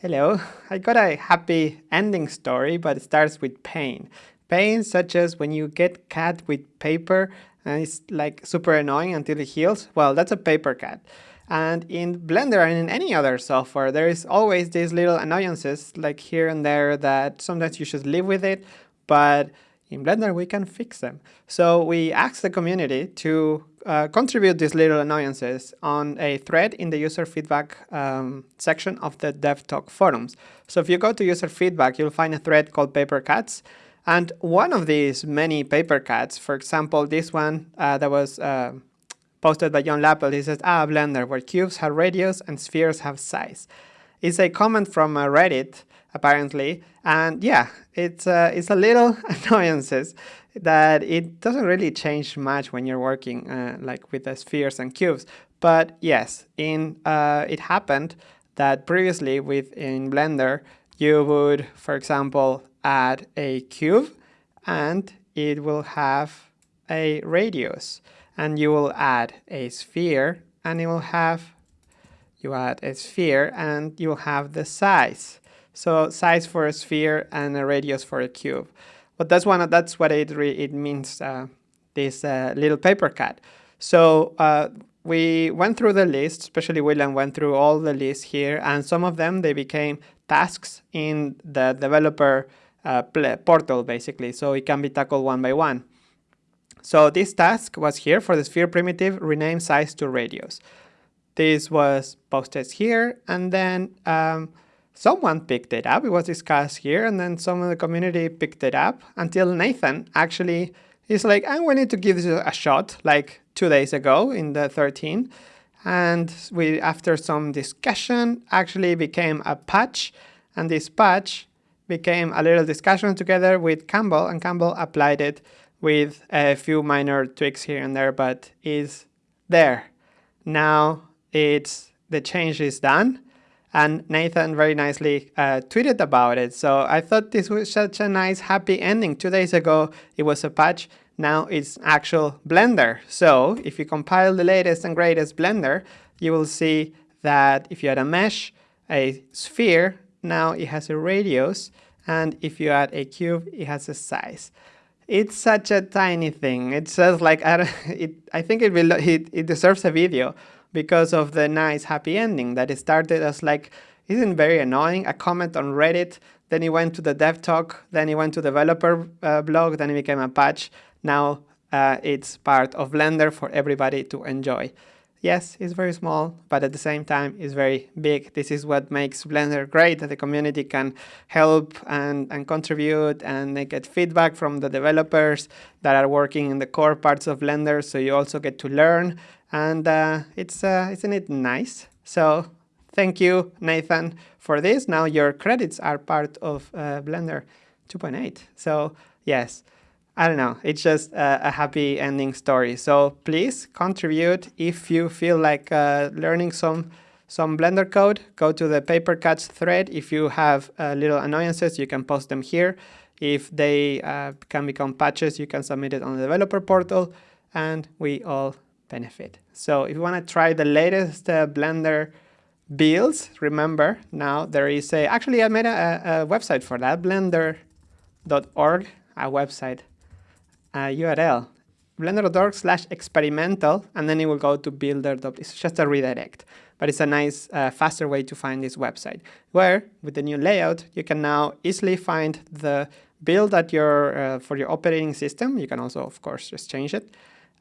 Hello, I got a happy ending story, but it starts with pain. Pain such as when you get cut with paper and it's like super annoying until it heals. Well, that's a paper cut. And in Blender and in any other software, there is always these little annoyances like here and there that sometimes you should live with it, but in Blender we can fix them. So we asked the community to uh, contribute these little annoyances on a thread in the user feedback um, section of the DevTalk forums. So if you go to user feedback, you'll find a thread called paper cuts. And one of these many paper cuts, for example, this one uh, that was uh, posted by John Lappel, he says, ah, Blender, where cubes have radius and spheres have size. It's a comment from uh, Reddit apparently. And yeah, it's, uh, it's a little annoyances that it doesn't really change much when you're working uh, like with the spheres and cubes. But yes, in uh, it happened that previously with in Blender, you would, for example, add a cube and it will have a radius and you will add a sphere and it will have you add a sphere and you will have the size so size for a sphere and a radius for a cube. But that's one. That's what it it means. Uh, this uh, little paper cut. So uh, we went through the list, especially William went through all the lists here, and some of them they became tasks in the developer uh, portal basically. So it can be tackled one by one. So this task was here for the sphere primitive, rename size to radius. This was posted here, and then um, someone picked it up. It was discussed here, and then some of the community picked it up until Nathan actually is like, I'm willing to give this a shot, like two days ago in the 13. And we, after some discussion, actually became a patch. And this patch became a little discussion together with Campbell, and Campbell applied it with a few minor tweaks here and there, but is there. Now it's the change is done and Nathan very nicely uh, tweeted about it. So I thought this was such a nice happy ending. Two days ago it was a patch, now it's actual Blender. So if you compile the latest and greatest Blender, you will see that if you add a mesh, a sphere, now it has a radius, and if you add a cube, it has a size. It's such a tiny thing. It says like, I, it, I think it, will, it, it deserves a video because of the nice happy ending that it started as like, isn't very annoying, a comment on Reddit, then it went to the dev talk, then it went to the developer uh, blog, then it became a patch. Now uh, it's part of Blender for everybody to enjoy. Yes, it's very small, but at the same time, it's very big. This is what makes Blender great, that the community can help and, and contribute and they get feedback from the developers that are working in the core parts of Blender, so you also get to learn and uh, it's uh, isn't it nice? So thank you, Nathan, for this. Now your credits are part of uh, Blender 2.8. So yes, I don't know. It's just a, a, happy ending story. So please contribute if you feel like uh, learning some some Blender code. Go to the paper cuts thread. If you have uh, little annoyances, you can post them here. If they uh, can become patches, you can submit it on the developer portal, and we all benefit. So if you want to try the latest uh, Blender builds, remember now there is a, actually I made a, a website for that, blender.org, a website, a URL, blender.org slash experimental, and then it will go to builder. It's just a redirect, but it's a nice, uh, faster way to find this website, where with the new layout, you can now easily find the build your, uh, for your operating system. You can also, of course, just change it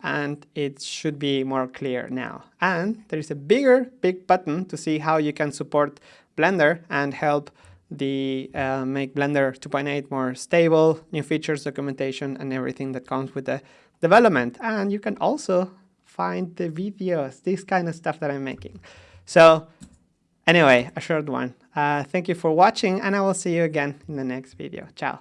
and it should be more clear now. And there is a bigger, big button to see how you can support Blender and help the uh, make Blender 2.8 more stable, new features, documentation, and everything that comes with the development. And you can also find the videos, this kind of stuff that I'm making. So anyway, a short one. Uh, thank you for watching, and I will see you again in the next video. Ciao.